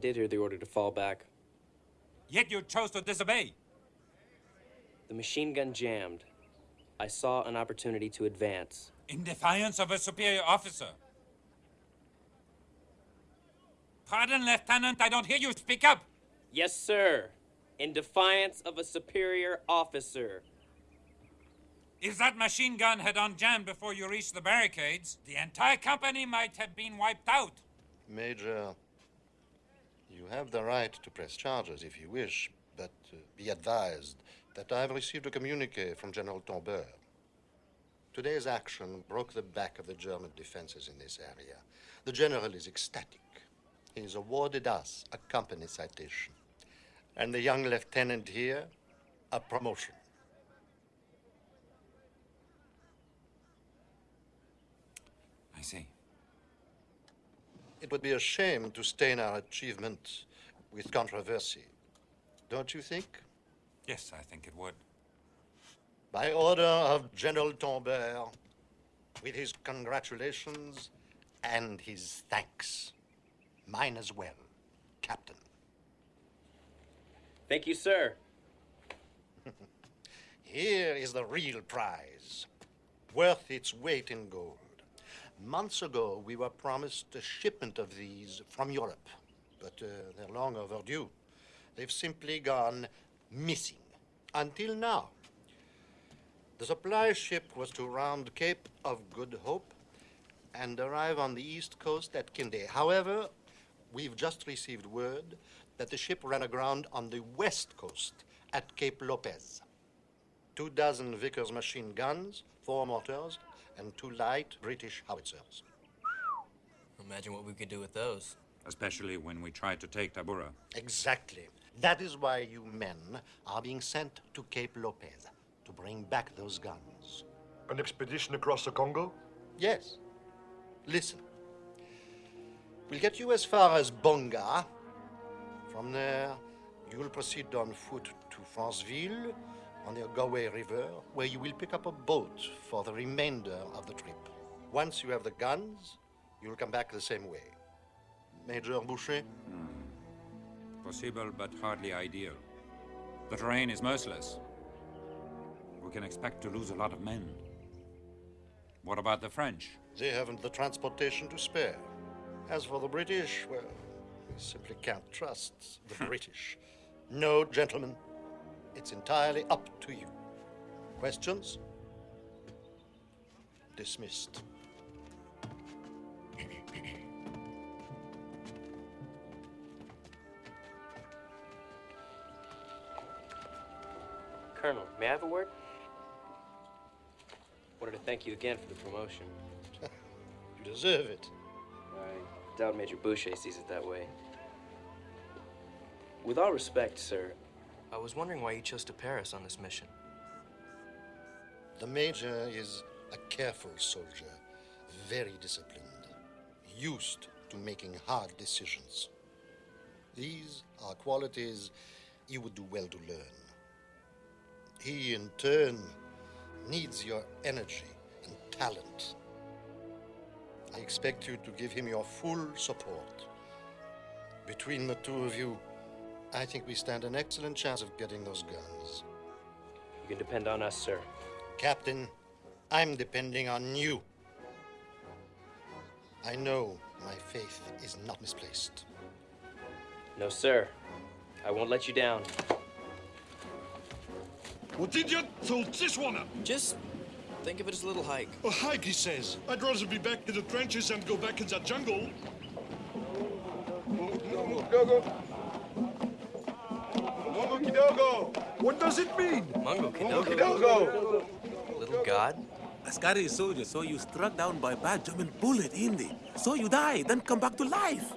did hear the order to fall back. Yet you chose to disobey. The machine gun jammed. I saw an opportunity to advance. In defiance of a superior officer. Pardon, Lieutenant, I don't hear you. Speak up. Yes, sir. In defiance of a superior officer. If that machine gun had unjammed before you reached the barricades, the entire company might have been wiped out. Major, you have the right to press charges if you wish, but uh, be advised that I have received a communique from General Tombeur. Today's action broke the back of the German defenses in this area. The general is ecstatic. He has awarded us a company citation. And the young lieutenant here, a promotion. I see. It would be a shame to stain our achievement with controversy. Don't you think? Yes, I think it would. By order of General Tombeur, with his congratulations and his thanks. Mine as well, Captain. Thank you, sir. Here is the real prize, worth its weight in gold. Months ago, we were promised a shipment of these from Europe, but uh, they're long overdue. They've simply gone missing until now. The supply ship was to round Cape of Good Hope and arrive on the east coast at Kinde. However, we've just received word that the ship ran aground on the west coast at Cape Lopez. Two dozen Vickers machine guns, four mortars, and two light British howitzers. Imagine what we could do with those. Especially when we tried to take Tabora. Exactly. That is why you men are being sent to Cape Lopez to bring back those guns. An expedition across the Congo? Yes. Listen. We'll get you as far as Bonga. From there, you'll proceed on foot to Franceville on the Ogooué River, where you will pick up a boat for the remainder of the trip. Once you have the guns, you'll come back the same way. Major Boucher? Hmm. Possible, but hardly ideal. The terrain is merciless. We can expect to lose a lot of men. What about the French? They haven't the transportation to spare. As for the British, well, we simply can't trust the British. No, gentlemen, it's entirely up to you. Questions? Dismissed. Colonel, may I have a word? Wanted to thank you again for the promotion. You deserve it. I doubt Major Boucher sees it that way. With all respect, sir, I was wondering why you chose to Paris on this mission. The Major is a careful soldier, very disciplined, used to making hard decisions. These are qualities you would do well to learn. He, in turn, needs your energy and talent. I expect you to give him your full support. Between the two of you, I think we stand an excellent chance of getting those guns. you can depend on us, sir. Captain, I'm depending on you. I know my faith is not misplaced. No, sir. I won't let you down. What did you told this one? Just think of it as a little hike. A hike, he says. I'd rather be back in the trenches and go back in that jungle. What does it mean? Mungo Kidogo. Little god? Askari soldier saw you struck down by bad German bullet, Indy. So you die, then come back to life.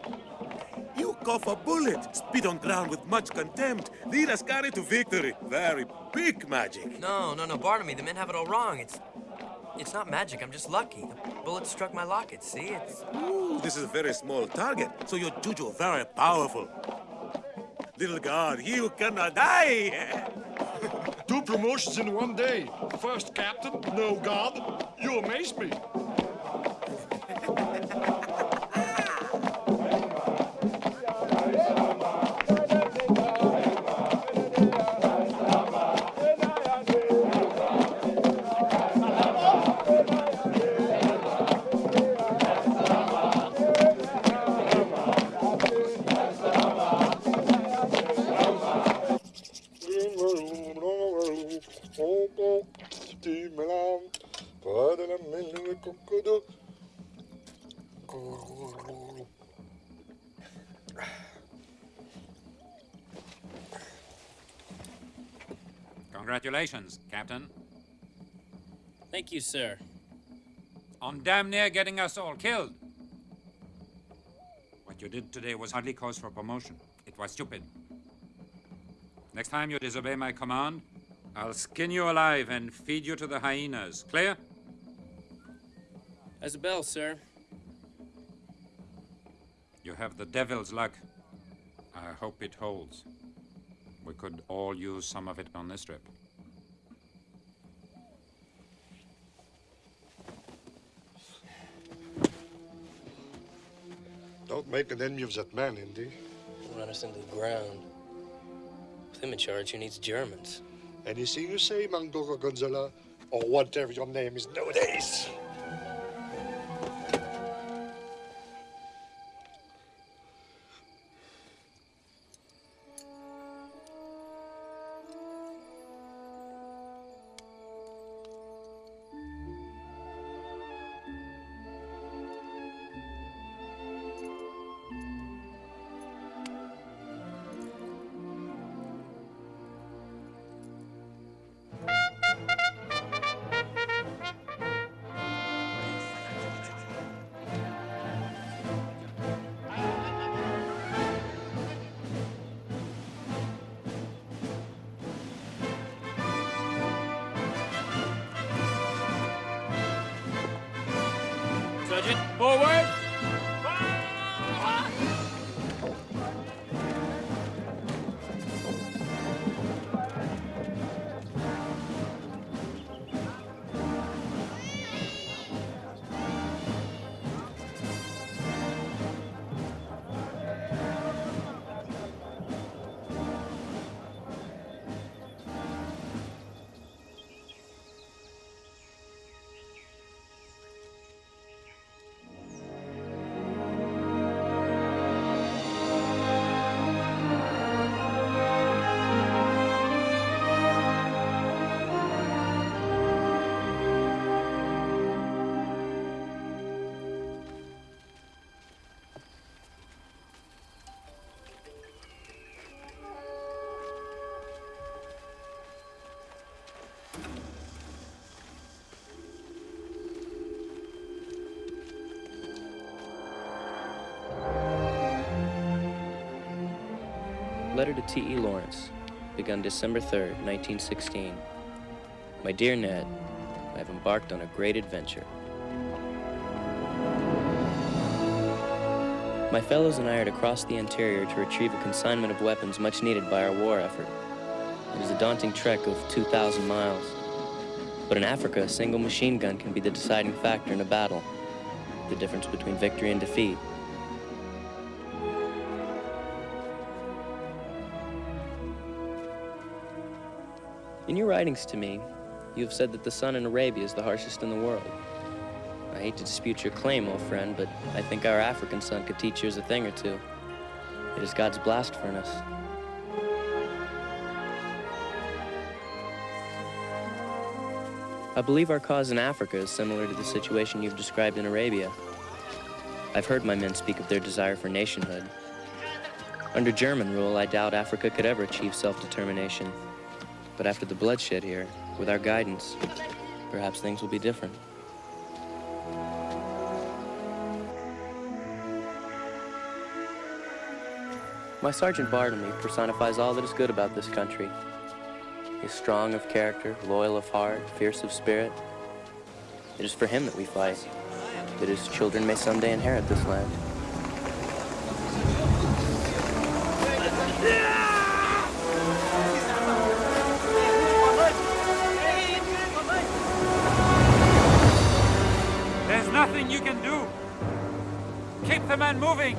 You cough a bullet, spit on ground with much contempt, lead Askari to victory. Very big magic. No, no, no, Barnaby, the men have it all wrong. It's it's not magic, I'm just lucky. The bullet struck my locket, see? It's Ooh, this is a very small target, so your juju very powerful. Little god, you cannot die. Two promotions in one day. First captain, no god. You amaze me. Congratulations, Captain. Thank you, sir. On damn near getting us all killed. What you did today was hardly cause for promotion. It was stupid. Next time you disobey my command, I'll skin you alive and feed you to the hyenas. Clear? As a bell, sir. You have the devil's luck. I hope it holds. We could all use some of it on this trip. Make an enemy of that man, Indy. Run us into the ground. With him in charge, who needs Germans? Anything you say, Mango Gonzola, or whatever your name is nowadays. Letter to T.E. Lawrence, begun December 3rd, 1916. My dear Ned, I have embarked on a great adventure. My fellows and I are to cross the interior to retrieve a consignment of weapons much needed by our war effort. It is a daunting trek of 2,000 miles. But in Africa, a single machine gun can be the deciding factor in a battle, the difference between victory and defeat. In your writings to me, you have said that the sun in Arabia is the harshest in the world. I hate to dispute your claim, old friend, but I think our African sun could teach yours a thing or two. It is God's blast furnace. I believe our cause in Africa is similar to the situation you've described in Arabia. I've heard my men speak of their desire for nationhood. Under German rule, I doubt Africa could ever achieve self-determination. But after the bloodshed here, with our guidance, perhaps things will be different. My Sergeant Bartlemy personifies all that is good about this country. He is strong of character, loyal of heart, fierce of spirit. It is for him that we fight, that his children may someday inherit this land. Nothing you can do. Keep the men moving.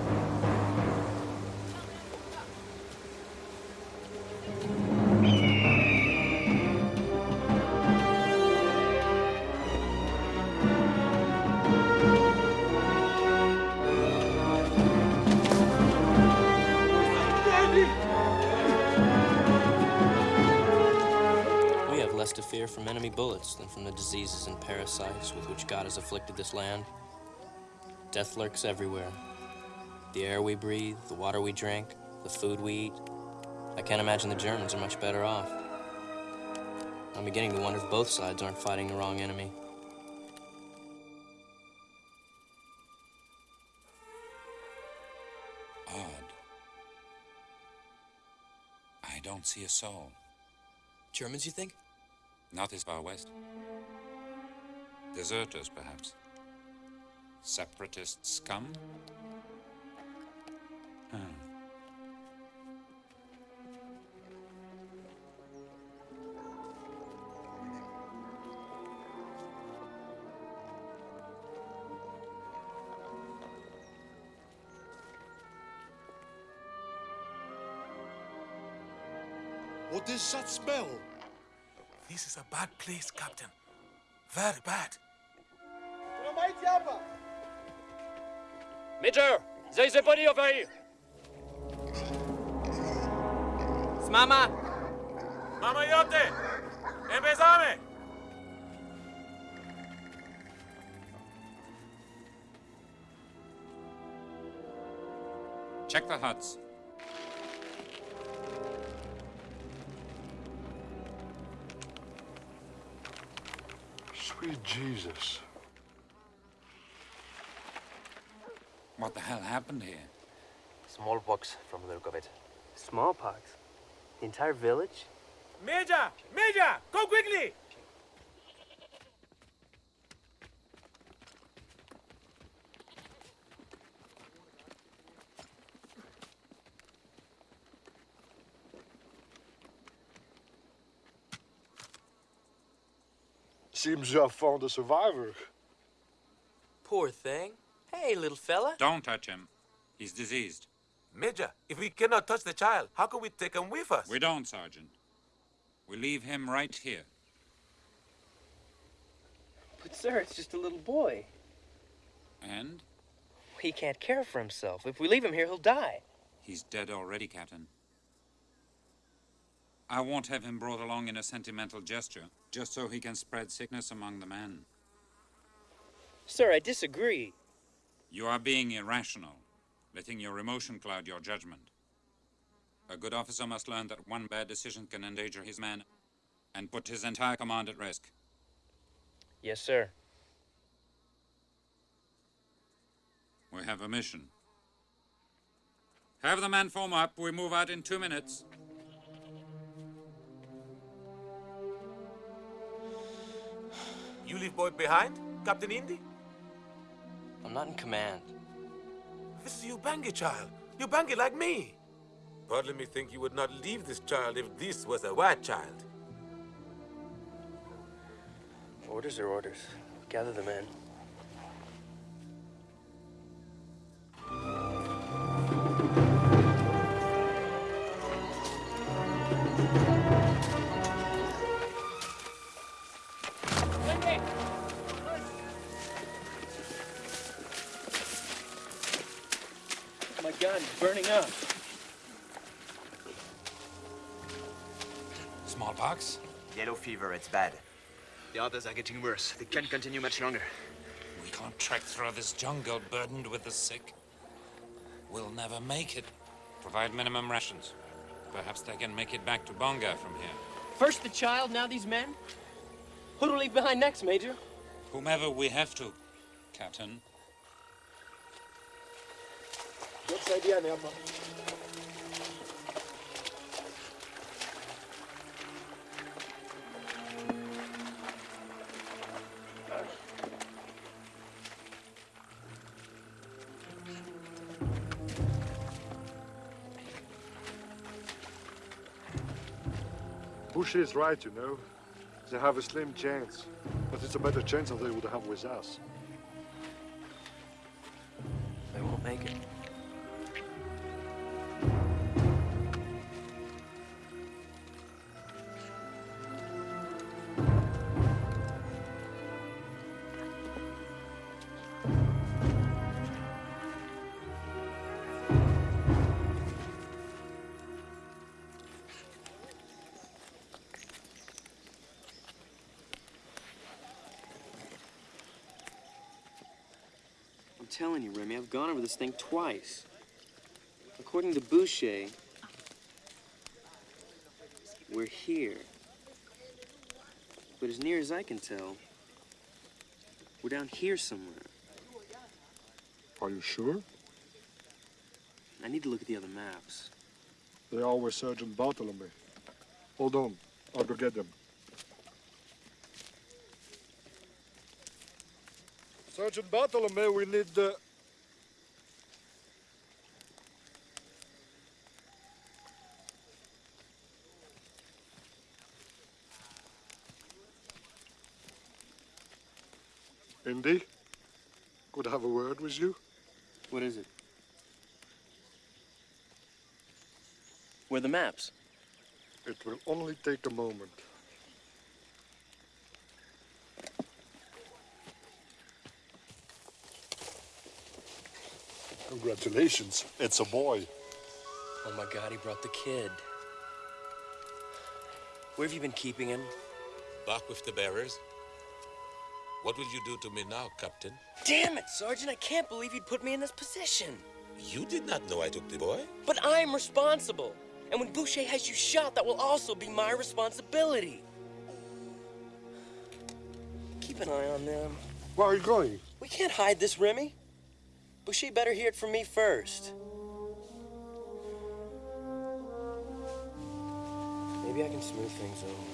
Bullets than from the diseases and parasites with which God has afflicted this land. Death lurks everywhere. The air we breathe, the water we drink, the food we eat. I can't imagine the Germans are much better off. I'm beginning to wonder if both sides aren't fighting the wrong enemy. Odd. I don't see a soul. Germans, you think? Not this far west. Deserters, perhaps. Separatist scum? Hmm. What is that smell? This is a bad place, Captain. Very bad. Major! There is a body over here! Smama! Mama Yote! Empezame! Check the huts. Sweet Jesus. What the hell happened here? Smallpox from the look of it. Smallpox? The entire village? Major! Major! Go quickly! Seems you have found a survivor. Poor thing. Hey, little fella. Don't touch him. He's diseased. Major, if we cannot touch the child, how can we take him with us? We don't, Sergeant. We leave him right here. But, sir, it's just a little boy. And He can't care for himself. If we leave him here, he'll die. he's dead already, Captain. I won't have him brought along in a sentimental gesture, just so he can spread sickness among the men. Sir, I disagree. You are being irrational, letting your emotion cloud your judgment. A good officer must learn that one bad decision can endanger his men and put his entire command at risk. Yes, sir. We have a mission. Have the men form up. We move out in two minutes. You leave boy behind, Captain Indy? I'm not in command. This is Ubangi child. Ubangi like me. But let me think you would not leave this child if this was a white child. Orders are orders. Gather the men. Is. Smallpox? Yellow fever, it's bad. The others are getting worse. They can't continue much longer. We can't trek through this jungle burdened with the sick. We'll never make it. Provide minimum rations. Perhaps they can make it back to Bonga from here. First the child, now these men? Who to leave behind next, Major? Whomever we have to, Captain. What's the idea, Nema? Bush is right, you know. They have a slim chance, but it's a better chance than they would have with us. They won't make it. Telling you, Remy, I've gone over this thing twice. According to Boucher, we're here. But as near as I can tell, we're down here somewhere. Are you sure? I need to look at the other maps. They are with Sergeant Bartholomew. Hold on. I'll go get them. Sergeant Bartholomew, we need the... Indy, could I have a word with you? What is it? Where the maps? It will only take a moment. Congratulations, it's a boy. Oh my god, he brought the kid. Where have you been keeping him? Back with the bearers. What will you do to me now, Captain? Damn it, Sergeant, I can't believe you'd put me in this position. You did not know I took the boy. But I'm responsible. And when Boucher has you shot, that will also be my responsibility. Keep an eye on them. Where are you going? We can't hide this, Remy. Boucher better hear it from me first. Maybe I can smooth things over.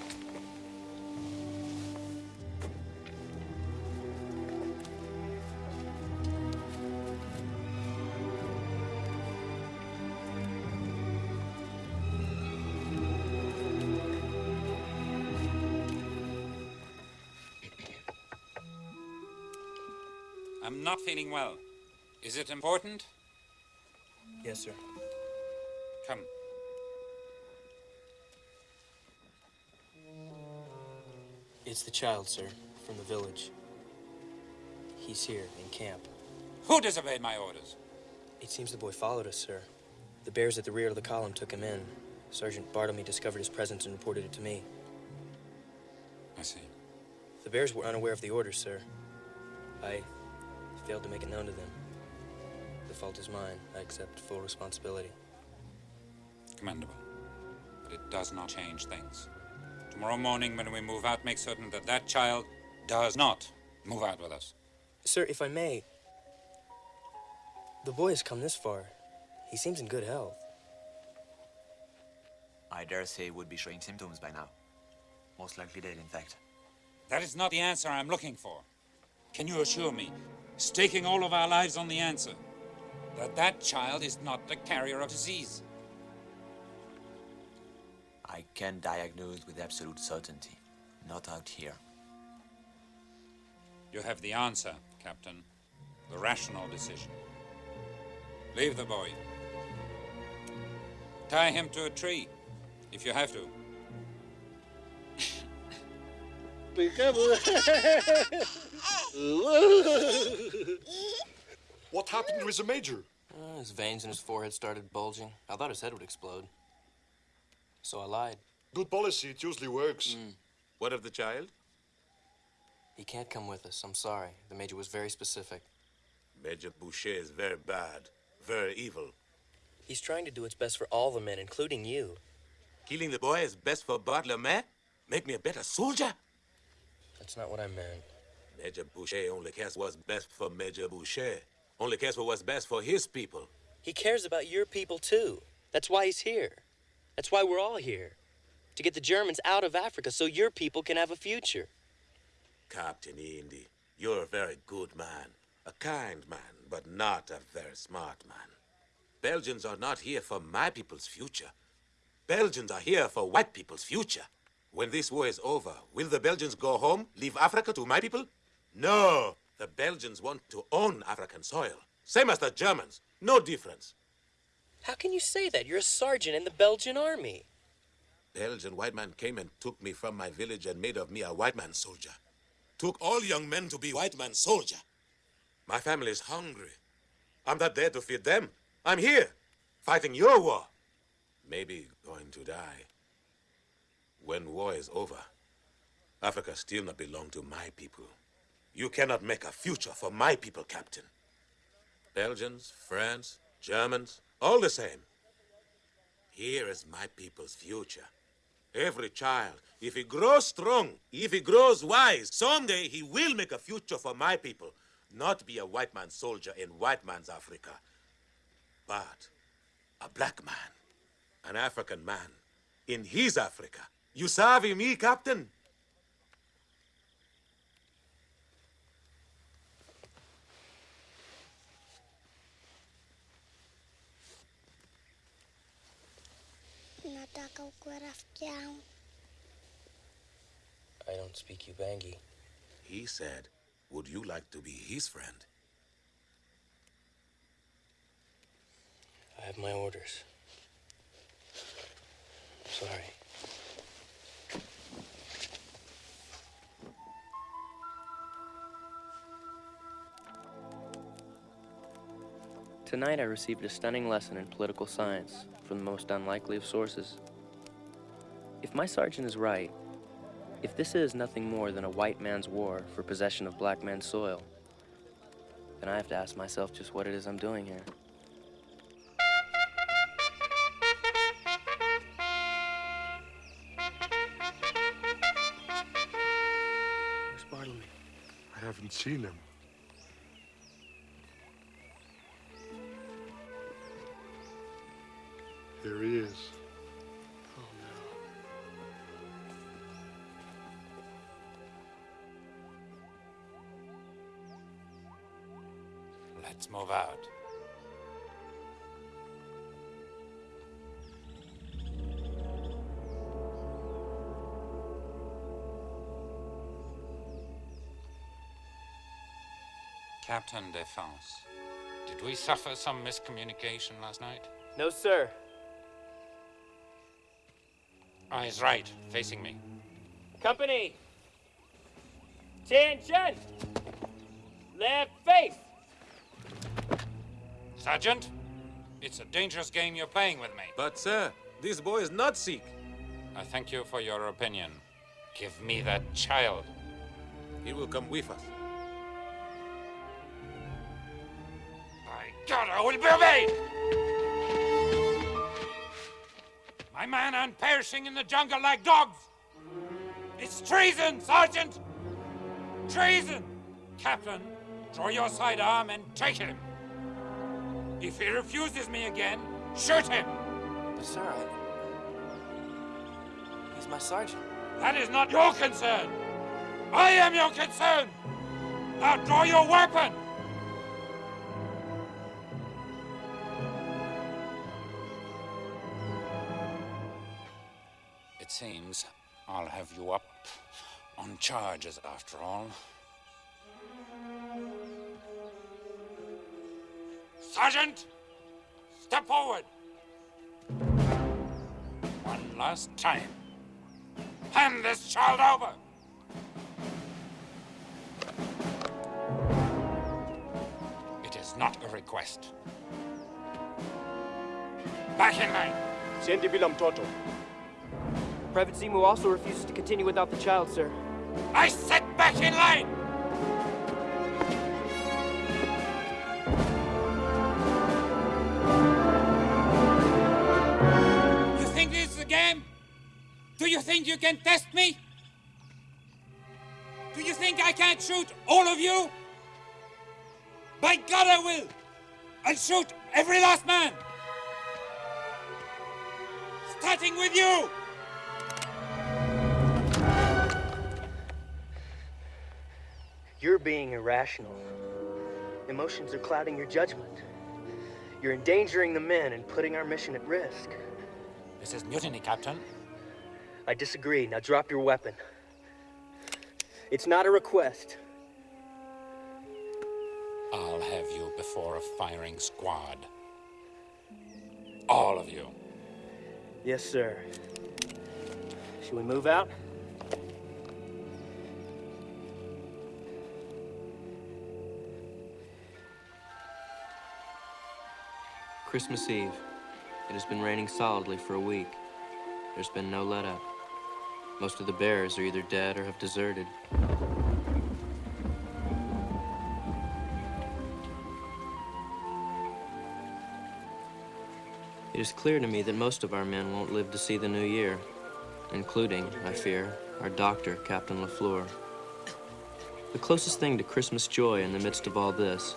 I'm not feeling well. Is it important? Yes, sir. Come. It's the child, sir, from the village. He's here in camp. Who disobeyed my orders? It seems the boy followed us, sir. The bears at the rear of the column took him in. Sergeant Bartlemy discovered his presence and reported it to me. I see. The bears were unaware of the orders, sir. I failed to make it known to them. The fault is mine. I accept full responsibility. Commendable. But it does not change things. Tomorrow morning, when we move out, make certain that that child does not move out with us. Sir, if I may, the boy has come this far. He seems in good health. I dare say he would be showing symptoms by now. Most likely dead, in fact. That is not the answer I'm looking for. Can you assure me, staking all of our lives on the answer, that that child is not the carrier of disease? I can diagnose with absolute certainty. Not out here. You have the answer, Captain. The rational decision. Leave the boy. Tie him to a tree, if you have to. What happened to the major? Uh, his veins in his forehead started bulging. I thought his head would explode. So I lied. Good policy, it usually works. What of the child? He can't come with us. I'm sorry. The major was very specific. Major Boucher is very bad, very evil. He's trying to do what's best for all the men, including you. Killing the boy is best for Bartlemy? Make me a better soldier? That's not what I meant. Major Boucher only cares what's best for Major Boucher. Only cares for what's best for his people. He cares about your people, too. That's why he's here. That's why we're all here. To get the Germans out of Africa so your people can have a future. Captain Indy, you're a very good man. A kind man, but not a very smart man. Belgians are not here for my people's future. Belgians are here for white people's future. When this war is over, will the Belgians go home, leave Africa to my people? No! The Belgians want to own African soil. Same as the Germans. No difference. How can you say that? You're a sergeant in the Belgian army. Belgian white man came and took me from my village and made of me a white man soldier. Took all young men to be white man soldier. My family is hungry. I'm not there to feed them. I'm here, fighting your war. Maybe going to die. When war is over, Africa still not belong to my people. You cannot make a future for my people, Captain. Belgians, France, Germans, all the same. Here is my people's future. Every child, if he grows strong, if he grows wise, someday he will make a future for my people. Not be a white man's soldier in white man's Africa, but a black man, an African man, in his Africa. You savvy me, Captain? Nataka ukuwe rafiki yangu. I don't speak Ubangi. He said, would you like to be his friend? I have my orders. Sorry. Tonight I received a stunning lesson in political science from the most unlikely of sources. If my sergeant is right, if this is nothing more than a white man's war for possession of black man's soil, then I have to ask myself just what it is I'm doing here. Where's Bartlemy? I haven't seen him. Is. Oh no. Let's move out. Captain Defense, did we suffer some miscommunication last night? No, sir. Eyes right, facing me. Company! Attention! Left face! Sergeant, it's a dangerous game you're playing with me. But, sir, this boy is not sick. I thank you for your opinion. Give me that child. He will come with us. By God, I will be obeyed! My men aren't perishing in the jungle like dogs! It's treason, Sergeant! Treason! Captain, draw your sidearm and take him. If he refuses me again, shoot him! But, sir, I... He's my sergeant. That is not your concern! I am your concern! Now draw your weapon! It seems I'll have you up on charges after all. Sergeant! Step forward! One last time. Hand this child over! It is not a request. Back in line! Siendi bila mtoto. Private Zimu also refuses to continue without the child, sir. I said back in line! You think this is a game? Do you think you can test me? Do you think I can't shoot all of you? By God, I will! I'll shoot every last man! Starting with you! You're being irrational. Emotions are clouding your judgment. You're endangering the men and putting our mission at risk. This is mutiny, Captain. I disagree. Now drop your weapon. It's not a request. I'll have you before a firing squad. All of you. Yes, sir. Should we move out? Christmas Eve. It has been raining solidly for a week. There's been no let up. Most of the bears are either dead or have deserted. It is clear to me that most of our men won't live to see the new year. including, I fear, our doctor, Captain LaFleur. The closest thing to Christmas joy in the midst of all this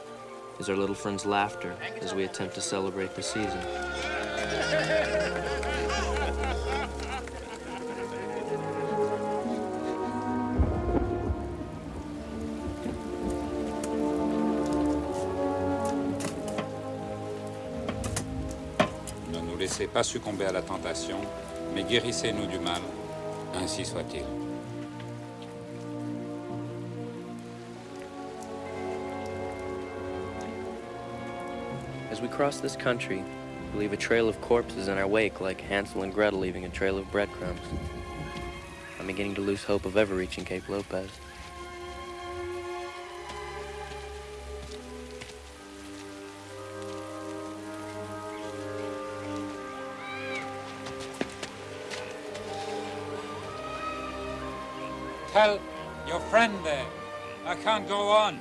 is our little friend's laughter as we attempt to celebrate the season. Ne nous laissez pas succomber à la tentation, mais guérissez-nous du mal. Ainsi soit-il. As we cross this country, we leave a trail of corpses in our wake like Hansel and Gretel leaving a trail of breadcrumbs. I'm beginning to lose hope of ever reaching Cape Lopez. Tell your friend there, I can't go on.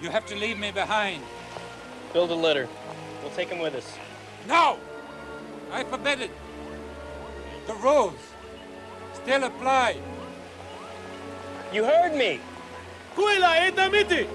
You have to leave me behind. Build a litter. We'll take him with us. No! I forbid it. The rules still apply. You heard me! Kuila, edamiti!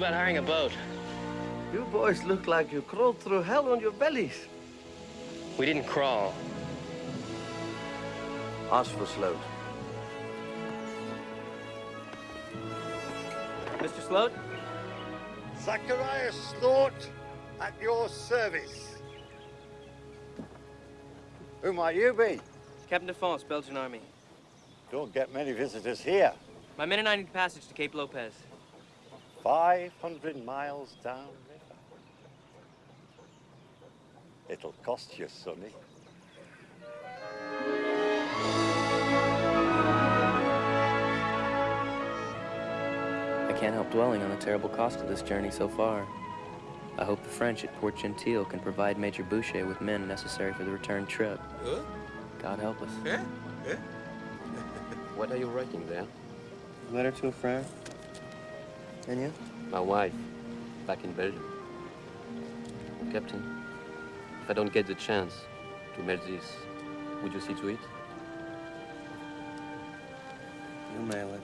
About hiring a boat? You boys look like you crawled through hell on your bellies. We didn't crawl. Ask for Sloat. Mr. Sloat? Zacharias Sloat, at your service. Who might you be? Captain Defense, Belgian Army. Don't get many visitors here. My men and I need passage to Cape Lopez. 500 miles downriver. It'll cost you, Sonny. I can't help dwelling on the terrible cost of this journey so far. I hope the French at Port Gentil can provide Major Boucher with men necessary for the return trip. Huh? God help us. Eh? Eh? What are you writing there? A Letter to a friend. And you? My wife, back in Belgium. Captain, if I don't get the chance to mail this, would you see to it? You mail it.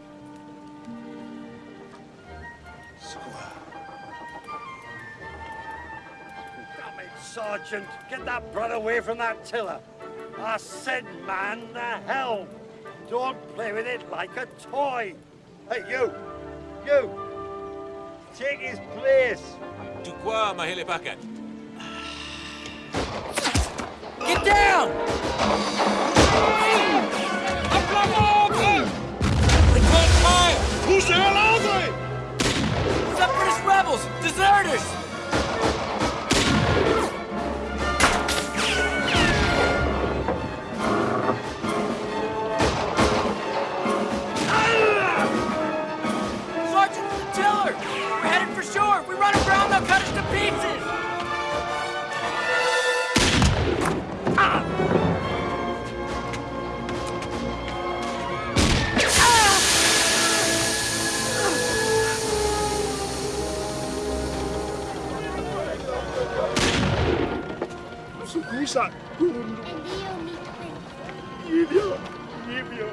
Damn it, Sergeant! Get that brat away from that tiller! I said man the helm! Don't play with it like a toy! Hey, you! You! Take his place! Tu quoi, mahele pakat? Get down! Return fire! Who's the hell are they? Separatist rebels! Deserters! They'll cut us to pieces! Sukusa, Kundu. Yivya, Yivya.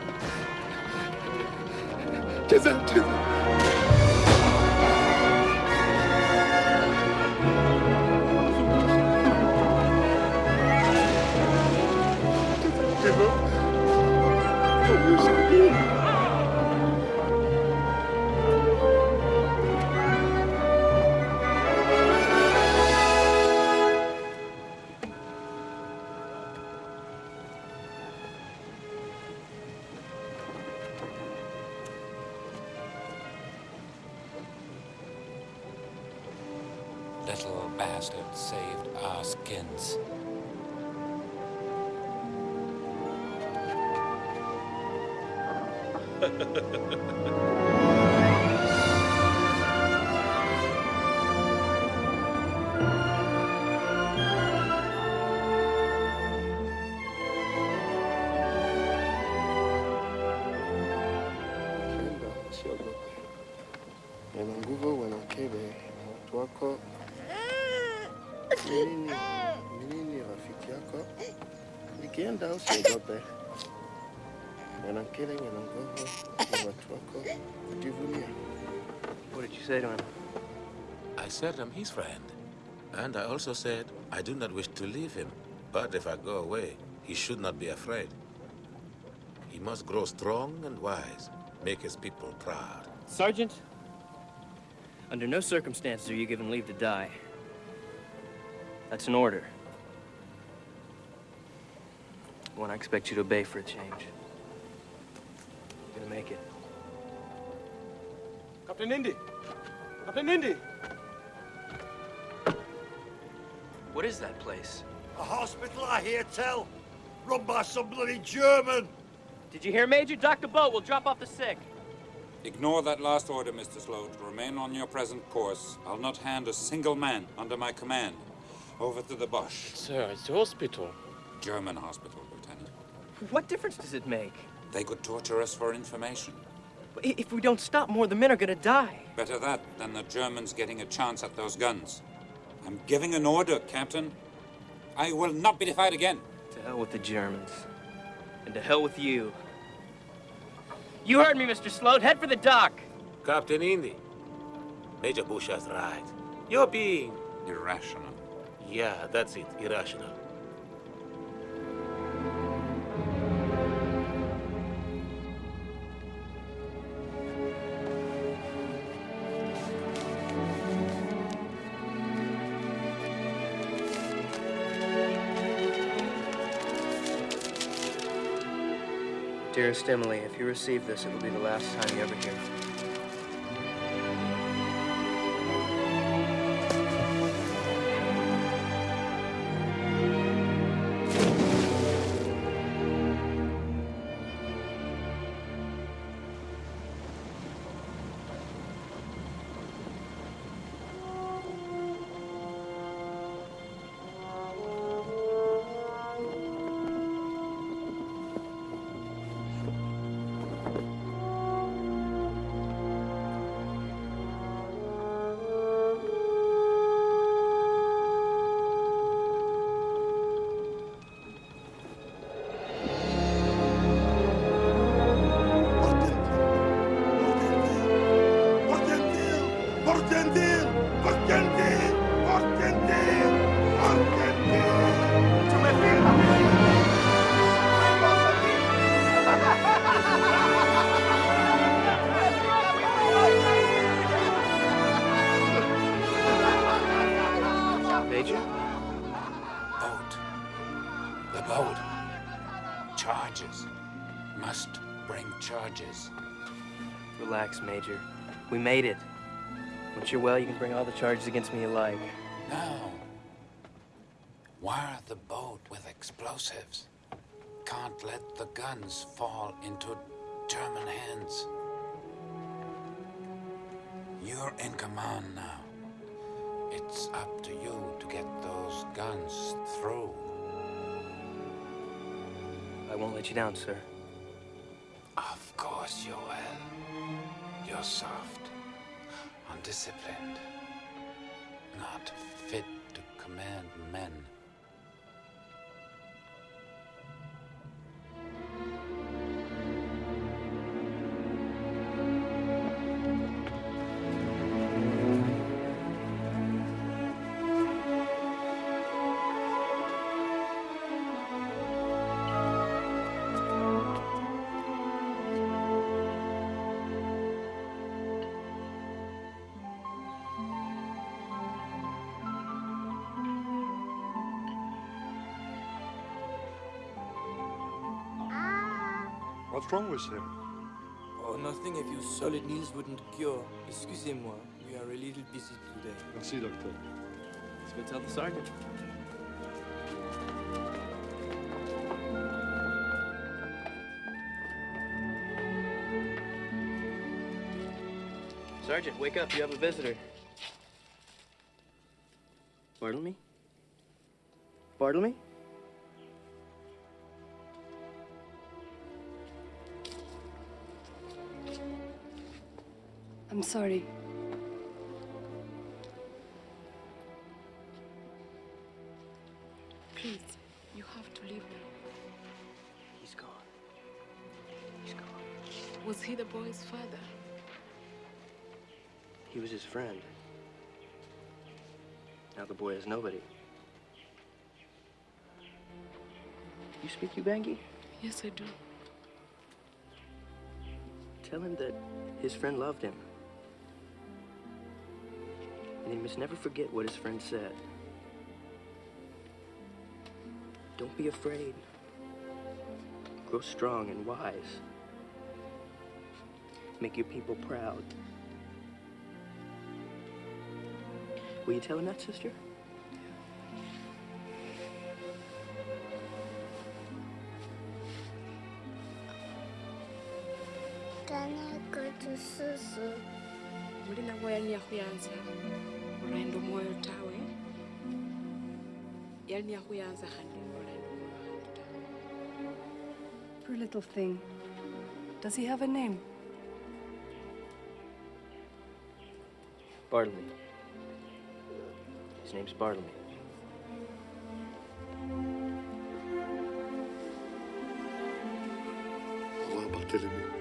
Güzel, güzel. Little bastard saved our skins. you say to him? I said I'm his friend. And I also said I do not wish to leave him. But if I go away, he should not be afraid. He must grow strong and wise, make his people proud. Sergeant, under no circumstances are you given leave to die. That's an order. One I expect you to obey for a change. You're gonna make it. Captain Indy! Captain Indy! What is that place? A hospital, I hear tell. Run by some bloody German. Did you hear, Major? Dr. Boat will drop off the sick. Ignore that last order, Mr. Sloat. Remain on your present course. I'll not hand a single man under my command over to the Boche. Sir, it's the hospital. German hospital, Lieutenant. What difference does it make? They could torture us for information. I- If we don't stop, more of the men are gonna die. Better that than the Germans getting a chance at those guns. I'm giving an order, Captain. I will not be defied again. To hell with the Germans. And to hell with you. You heard me, Mr. Sloat. Head for the dock. Captain Indy, Major Boucher's right. You're being... Irrational. Yeah, that's it, irrational. Dearest Emily, if you receive this, it will be the last time you ever hear from me. We made it. Once you're well, you can bring all the charges against me you like. Now, wire the boat with explosives. Can't let the guns fall into German hands. You're in command now. It's up to you to get those guns through. I won't let you down, sir. Of course you will. You're soft, undisciplined, not fit to command men. Wrong with him? Oh, nothing if few solid meals wouldn't cure. Excusez-moi, we are a little busy today. Merci, doctor. Let's go tell the sergeant. Sergeant, wake up. You have a visitor. Bartlemy? Bartlemy? I'm sorry. Please, you have to leave now. He's gone. He's gone. Was he the boy's father? He was his friend. Now the boy has nobody. You speak Ubangi? Yes, I do. Tell him that his friend loved him. And he must never forget what his friend said. Don't be afraid. Grow strong and wise. Make your people proud. Will you tell him that, sister? mulina moya ni yakuyanza olwendo mwoyo tawe yali ni yakuyanza khandi olwendo Poor little thing. Does he have a name? Bartlemy. His name's Bartlemy. Au revoir,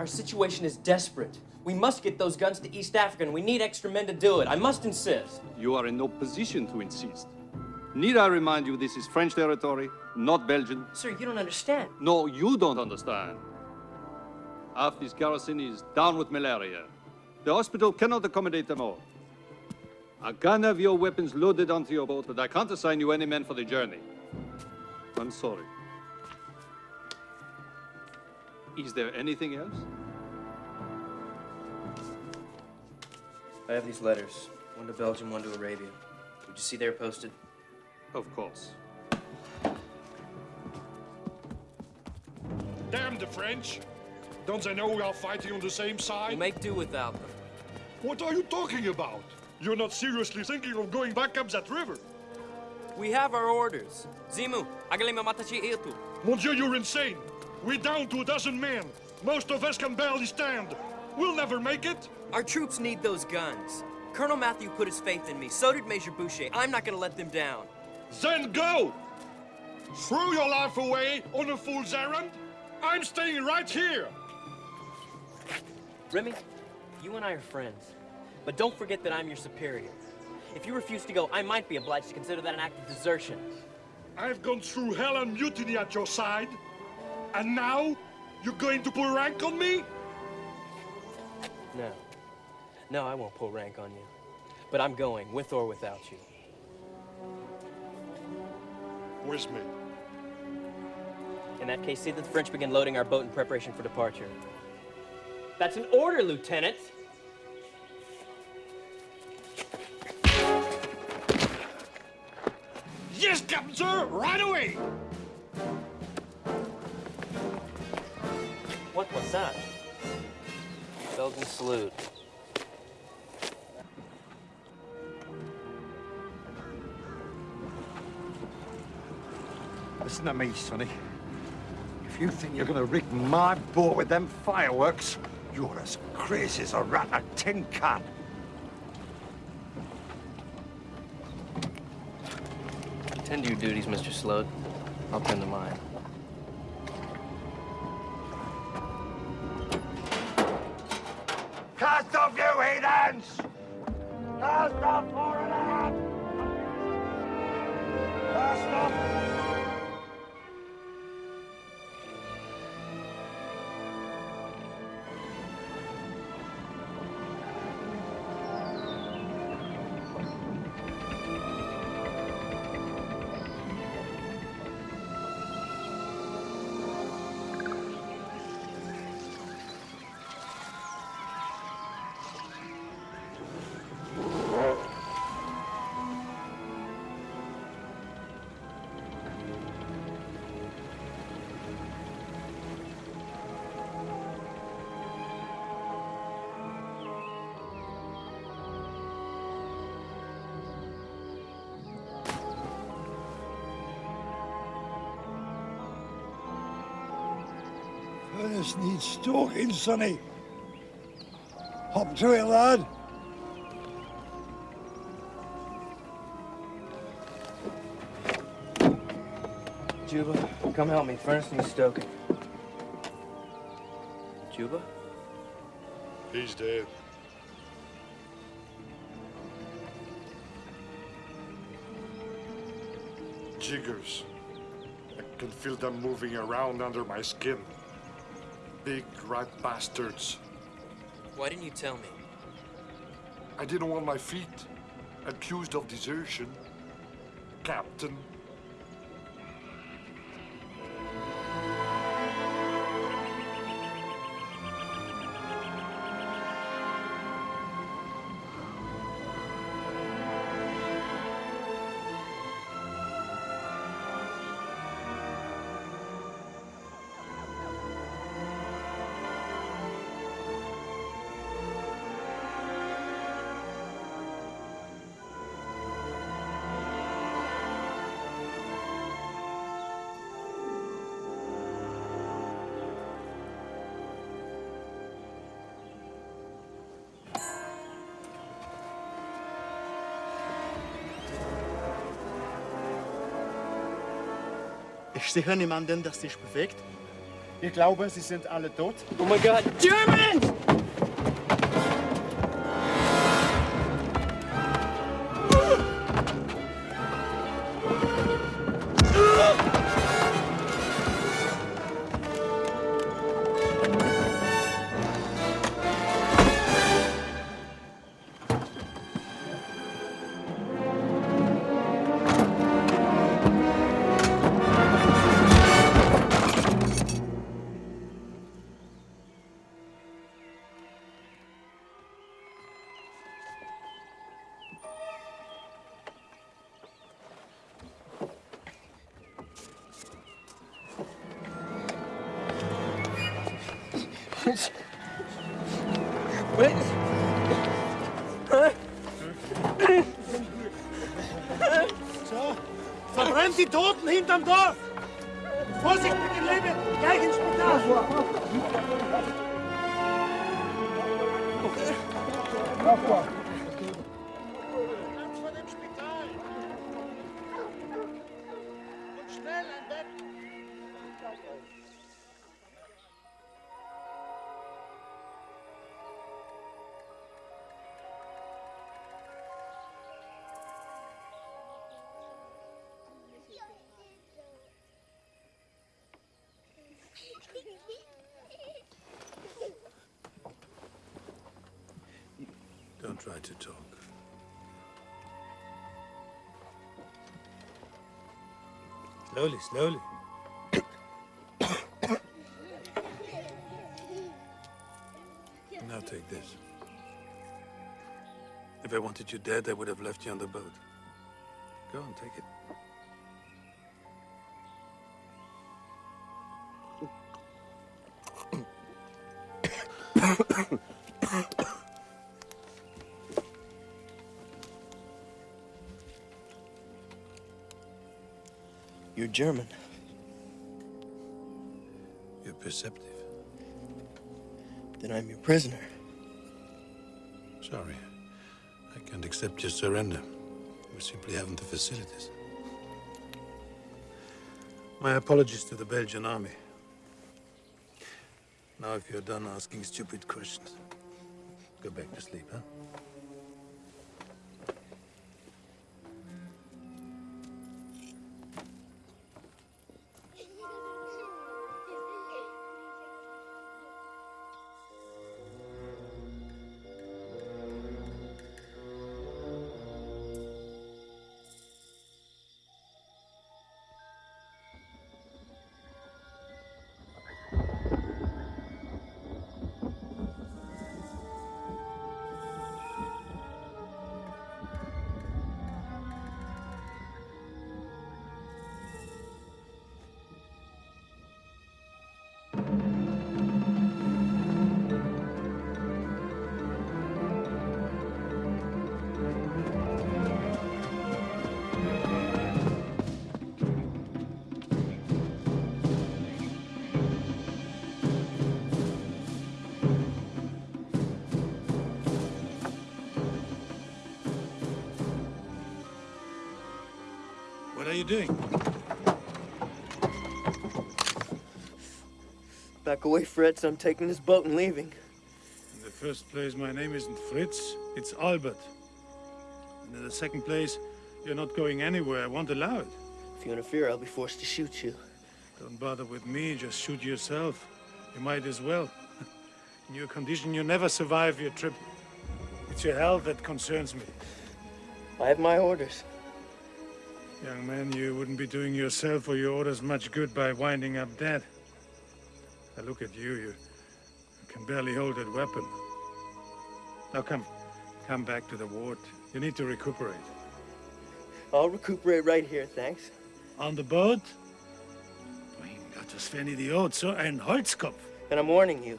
our situation is desperate. We must get those guns to East Africa, and we need extra men to do it. I must insist. You are in no position to insist. Need I remind you this is French territory, not Belgian? Sir, you don't understand. No, you don't understand. Half this garrison is down with malaria. The hospital cannot accommodate them all. I can have your weapons loaded onto your boat, but I can't assign you any men for the journey. I'm sorry. Is there anything else? I have these letters. One to Belgium, one to Arabia. Would you see they're posted? Of course. Damn the French! Don't they know we are fighting on the same side? We'll make do without them. What are you talking about? You're not seriously thinking of going back up that river? We have our orders. Zimu, agalima matachi itu. Mon Dieu, you're insane! We're down to a dozen men. Most of us can barely stand. We'll never make it. Our troops need those guns. Colonel Matthew put his faith in me. So did Major Boucher. I'm not gonna let them down. Then go! Throw your life away on a fool's errand? I'm staying right here! Remy, you and I are friends. But don't forget that I'm your superior. If you refuse to go, I might be obliged to consider that an act of desertion. I've gone through hell and mutiny at your side. And now, you're going to pull rank on me? No. No, I won't pull rank on you. But I'm going, with or without you. Where's me. In that case, see that the French begin loading our boat in preparation for departure. That's an order, Lieutenant! Yes, Captain Sir! Right away! What was that? Belgian salute. Listen to me, Sonny. If you think you're gonna rig my boat with them fireworks, you're as crazy as a rat in a tin can. Attend to your duties, Mr. Slug. I'll tend to mine. Cast off, you heathens! Cast off, them! Cast off! Furnace needs stoking, Sonny. Hop to it, lad. Juba, come help me. Furnace needs stoking. Juba? He's dead. Jiggers. I can feel them moving around under my skin. Big rat bastards. Why didn't you tell me? I didn't want my feet accused of desertion. Captain. Ich sehe niemanden, der sich bewegt. Ich glaube, sie sind alle tot. Oh mein Gott, German! Hinterm Dorf! Vorsicht mit dem Leben! Gleich ins Spital! Don't Slowly, slowly. now take this. If I wanted you dead, I would have left you on the boat. Go and take it. You're German. perceptive. Then I'm your prisoner. Sorry. I can't accept your surrender. We simply haven't the facilities. My apologies to the Belgian army. Now, if you're done asking stupid questions, go back to sleep, huh? Back away, Fritz. I'm taking this boat and leaving. In the first place, my name isn't Fritz, it's Albert. And in the second place, you're not going anywhere. I won't allow it. If you interfere, I'll be forced to shoot you. Don't bother with me, just shoot yourself. You might as well. In your condition, you never survive your trip. It's your health that concerns me. I have my orders. Young man, you wouldn't be doing yourself or your orders much good by winding up dead. Now look at you, you, can barely hold that weapon. Now come, come back to the ward. You need to recuperate. I'll recuperate right here, thanks. On the boat? Das wären Idiot, so ein Holzkopf. And I'm warning you.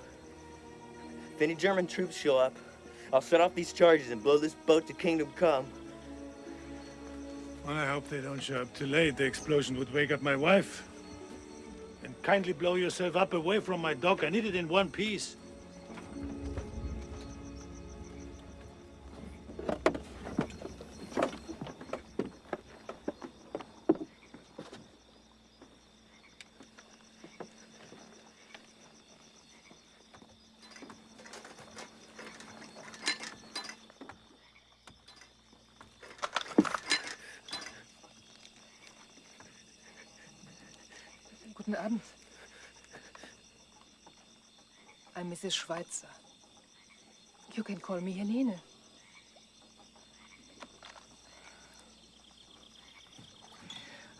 If any German troops show up, I'll set off these charges and blow this boat to Kingdom Come. Well, I hope they don't show up too late. The explosion would wake up my wife. And kindly blow yourself up away from my dock. I need it in one piece. Mrs. Schweitzer. You can call me Helene.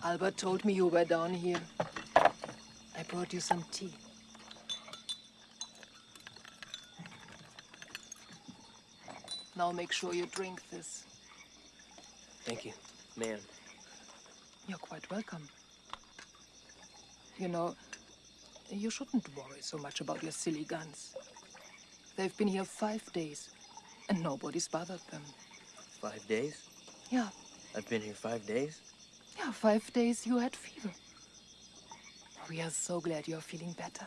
Albert told me you were down here. I brought you some tea. Now make sure you drink this. Thank you, ma'am. You're quite welcome. You know, you shouldn't worry so much about your silly guns. They've been here five days, and nobody's bothered them. Five days? Yeah, I've been here five days? yeah, five days you had fever. We are so glad you're feeling better.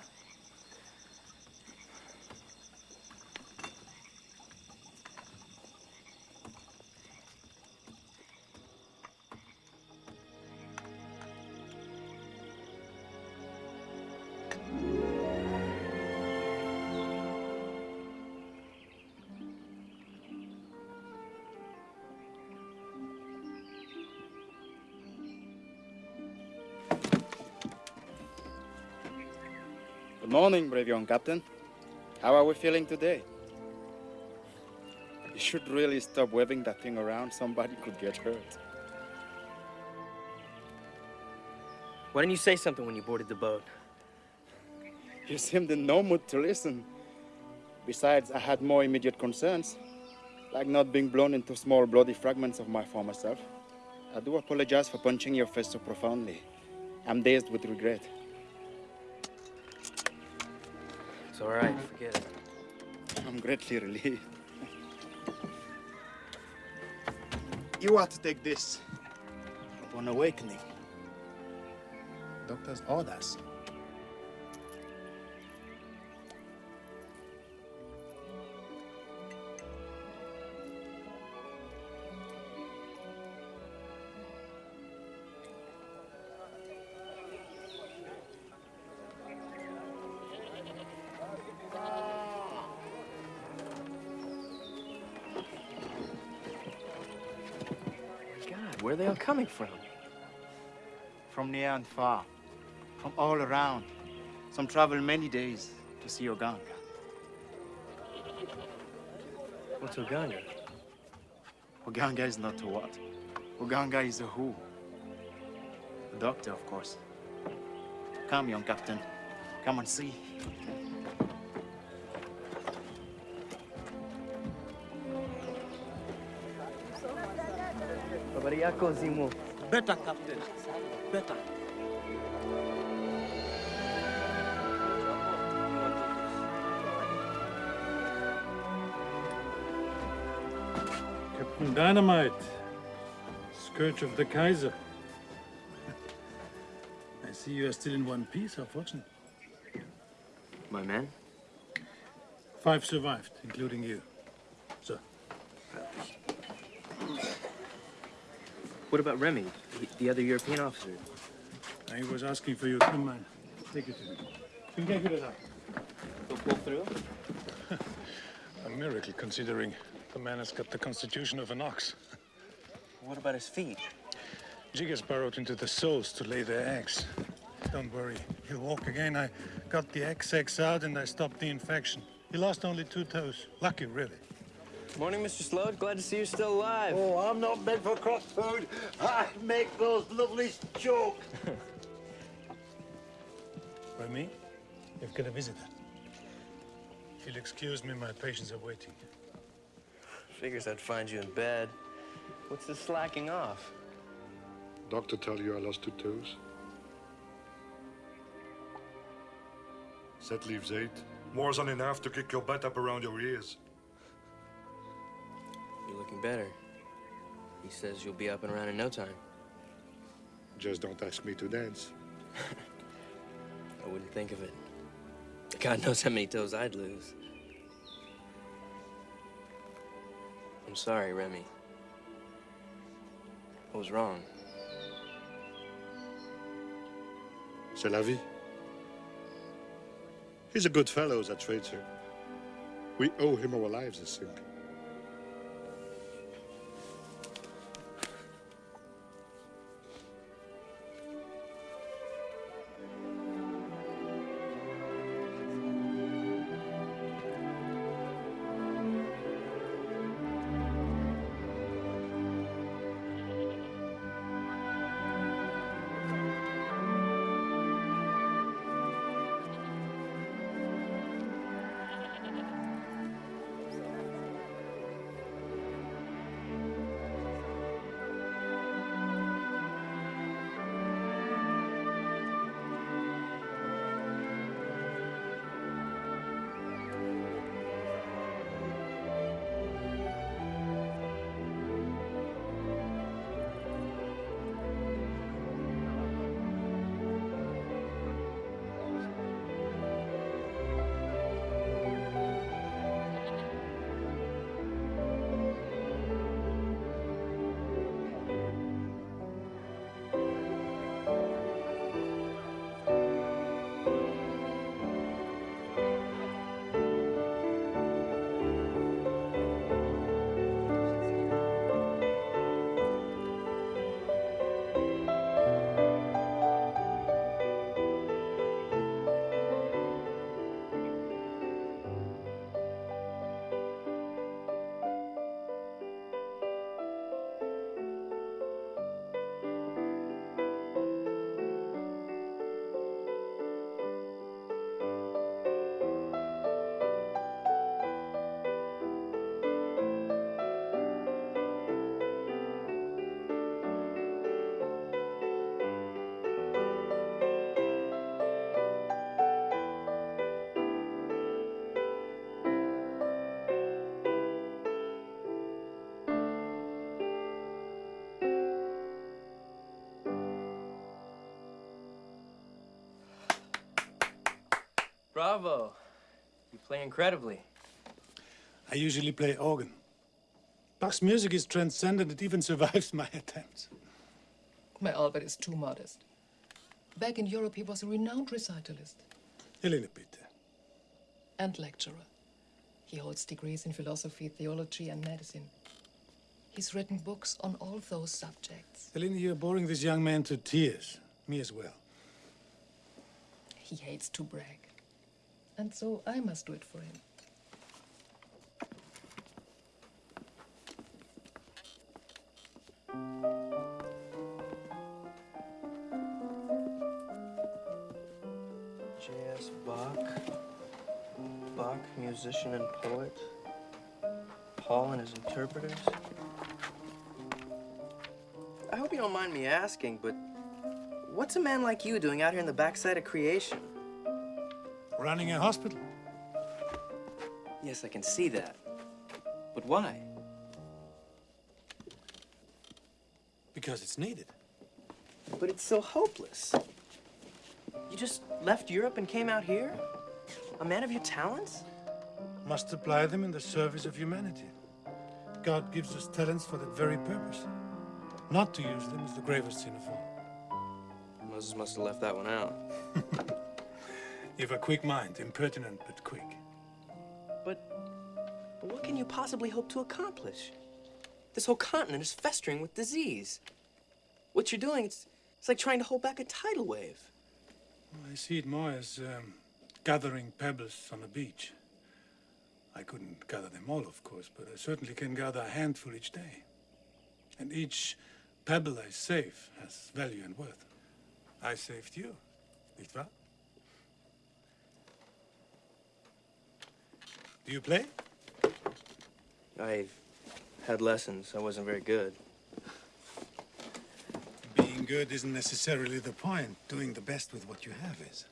Good morning, brave young captain. How are we feeling today? You should really stop waving that thing around. Somebody could get hurt. Why didn't you say something when you boarded the boat? You seemed in no mood to listen. Besides, I had more immediate concerns, like not being blown into small bloody fragments of my former self. I do apologize for punching your face so profoundly. I'm dazed with regret. It's all right, forget it. I'm greatly relieved. You are to take this upon awakening. Doctor's orders. Coming from? From near and far, from all around. Some travel many days to see Oganga. What's Oganga? Oganga is not a what. Oganga is a who. A doctor, of course. Come, young captain. Come and see. Yako Zimu? Better, Captain. Better. Captain Dynamite, Scourge of the Kaiser. I see you are still in one piece, how fortunate. My men? Five survived, including you. So, What about Remy, the, the other European officer? he was asking for you. Come on, take it to him. You can get it out. He'll pull through? A miracle, considering the man has got the constitution of an ox. What about his feet? Jiggers burrowed into the soles to lay their eggs. Don't worry, he'll walk again. I got the egg sacs out and I stopped the infection. He lost only two toes. Lucky, really. Morning, Mr. Slode. Glad to see you're still alive. Oh, I'm not meant for cross food. I make those lovely choke. Remy, you've got a visitor. If you'll excuse me, my patients are waiting. Figures I'd find you in bed. What's the slacking off? Doctor tell you I lost two toes? That leaves eight. More than enough to kick your butt up around your ears. Looking better. He says you'll be up and around in no time. Just don't ask me to dance. I wouldn't think of it. God knows how many toes I'd lose. I'm sorry, Remy. I was wrong. C'est la vie. He's a good fellow, that traitor. We owe him our lives, I think. Bravo. You play incredibly. I usually play organ. Bach's music is transcendent. It even survives my attempts. My Albert is too modest. Back in Europe, he was a renowned recitalist A little bit. and lecturer. He holds degrees in philosophy, theology, and medicine. He's written books on all those subjects. Helena, you're boring this young man to tears. Me as well. He hates to brag. And so I must do it for him. J.S. Bach. Bach, musician and poet. Paul and his interpreters. I hope you don't mind me asking, but what's a man like you doing out here in the backside of creation? Running a hospital. Yes, I can see that. But why? Because it's needed. But it's so hopeless. You just left Europe and came out here? A man of your talents? Must apply them in the service of humanity. God gives us talents for that very purpose. Not to use them is the gravest sin of all. Moses must have left that one out. You've a quick mind, impertinent but quick. But, but what can you possibly hope to accomplish? This whole continent is festering with disease. What you're doing, it's, it's like trying to hold back a tidal wave. I see it more as um, gathering pebbles on a beach. I couldn't gather them all, of course, but I certainly can gather a handful each day. And each pebble I save has value and worth. I saved you, nicht wahr? Do you play? I had lessons. I wasn't very good. Being good isn't necessarily the point. Doing the best with what you have is.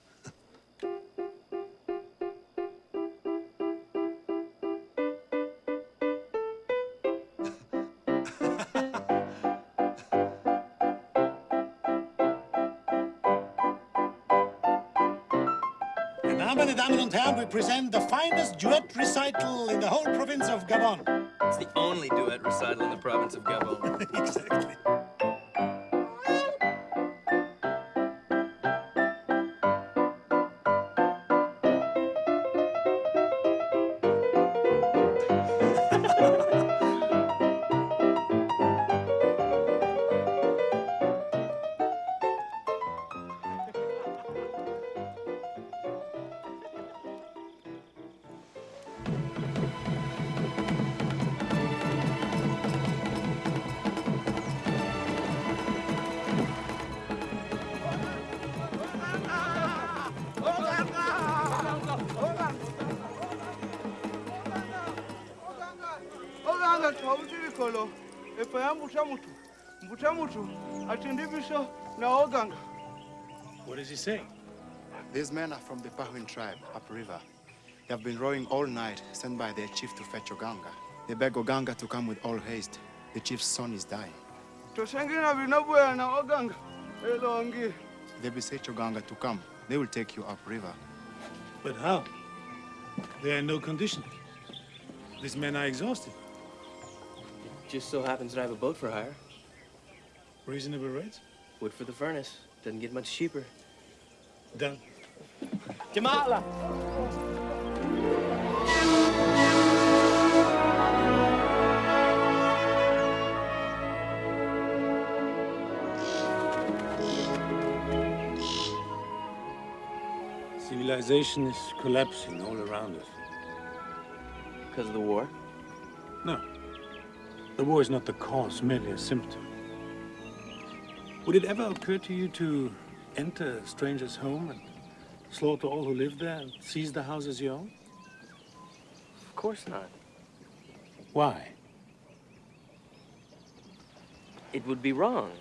Now, meine Damen und Herren, we present the finest duet recital in the whole province of Gabon. It's the only duet recital in the province of Gabon. exactly. What is he saying? These men are from the Pahuin tribe, upriver. They have been rowing all night, sent by their chief to fetch Oganga. They beg Oganga to come with all haste. The chief's son is dying. tosengina binabuya na oganga elongi They beseech Oganga to come. They will take you upriver. But how? They are in no condition. These men are exhausted. It Just so happens that I have a boat for hire. Reasonable rates? Wood for the furnace. Doesn't get much cheaper. Done. Jamala! Civilization is collapsing all around us. Because of the war? No. The war is not the cause, merely a symptom. Would it ever occur to you to enter a stranger's home and slaughter all who live there and seize the house as your own? Of course not. Why? It would be wrong.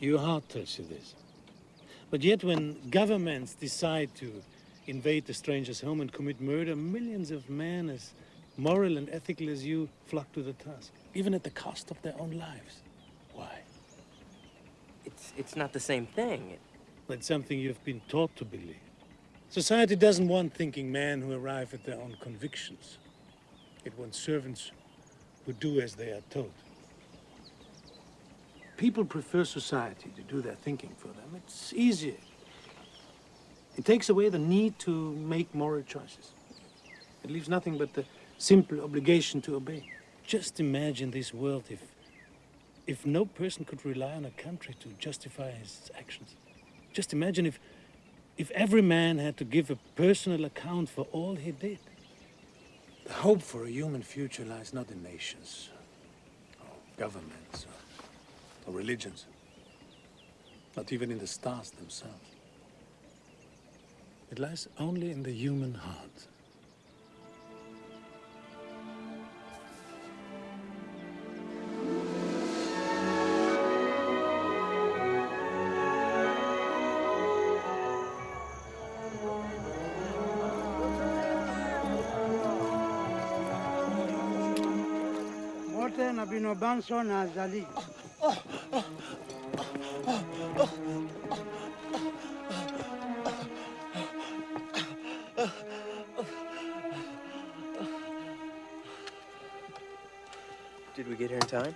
Your heart tells you this. But yet when governments decide to invade the stranger's home and commit murder, millions of men as moral and ethical as you flock to the task, even at the cost of their own lives. Why? It's, it's not the same thing. That's something you've been taught to believe. Society doesn't want thinking men who arrive at their own convictions. It wants servants who do as they are told. People prefer society to do their thinking for them. It's easier. It takes away the need to make moral choices. It leaves nothing but the simple obligation to obey. Just imagine this world if if no person could rely on a country to justify his actions? Just imagine if, if every man had to give a personal account for all he did. The hope for a human future lies not in nations, or governments, or, or religions, not even in the stars themselves. It lies only in the human heart. Mote na banso na azali. Did we get here in time?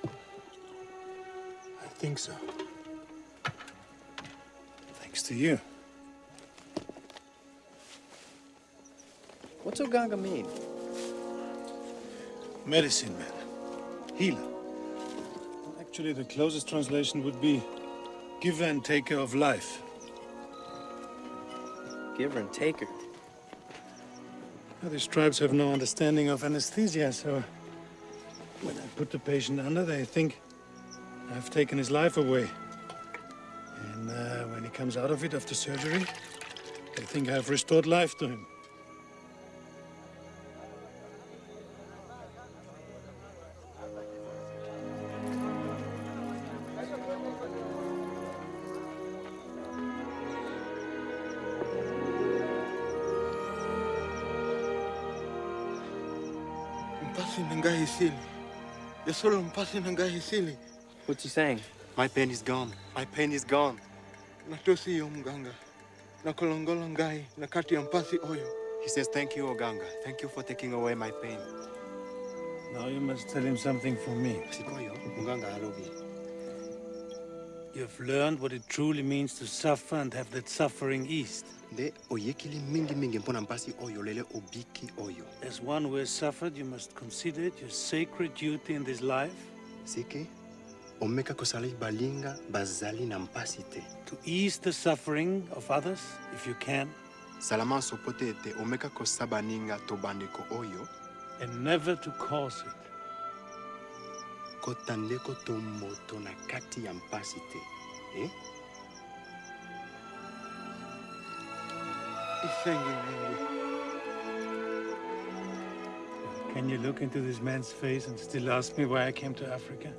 I think so. Thanks to you. What's Oganga mean? Medicine man. Healer. Actually, the closest translation would be giver and taker of life. Giver and taker. Now, these tribes have no understanding of anesthesia, so when I put the patient under, they think I've taken his life away. And uh, when he comes out of it after surgery, they think I've restored life to him. What's he saying? My pain is gone. My pain is gone. Natosi yo mganga. Nakolongola ngai nakati ya mpasi oyo. He says, Thank you, Oganga. Thank you for taking away my pain. Now you must tell him something for me. Sikoyo, Muganga alobi. You've learned what it truly means to suffer and have that suffering eased. Nde oyekili mingi mingi mpona mpasi oyo obiki oyo. As one who has suffered, you must consider it your sacred duty in this life Sike, omeka kosali balinga bazali na to ease the suffering of others if you can, Salama sopo te omeka kosaba ninga to bandeko oyo and never to cause it. To moto na kati ya mpasi te. Eh? Can you look into this man's face and still ask me why I came to Africa?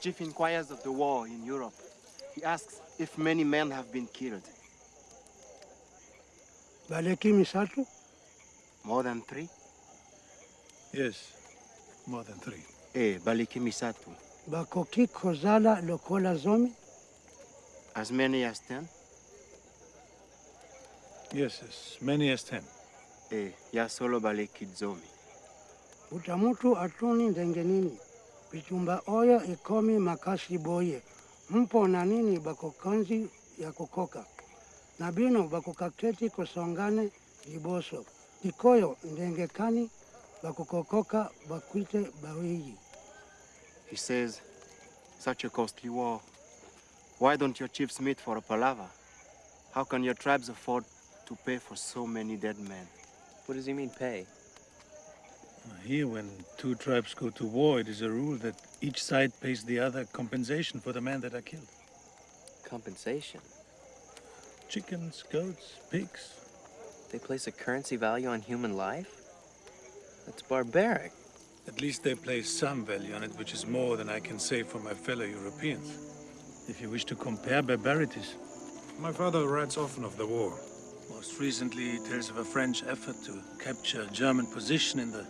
Chief inquires of the war in Europe. He asks if many men have been killed. Baleki misatu. More than three? Yes, more than three. Eh, baliki misatu. Bakoki kozala lokola zomi. As many as ten? Yes, as many as ten. Eh, ya solo baliki zomi. Utamutu atuni ndenge Bitumba oyo ikomi makasi boye. Mpo na nini bakokanzi ya kukoka. Na bino bakokaketi kosongane liboso. Ikoyo ndengekani bako bakukokoka bakwite bawiji. He says, such a costly war. Why don't your chiefs meet for a palaver? How can your tribes afford to pay for so many dead men? What does he mean, pay? Here, when two tribes go to war, it is a rule that each side pays the other compensation for the men that are killed. Compensation? Chickens, goats, pigs. They place a currency value on human life? That's barbaric. At least they place some value on it, which is more than I can say for my fellow Europeans. If you wish to compare barbarities. My father writes often of the war. Most recently, he tells of a French effort to capture a German position in the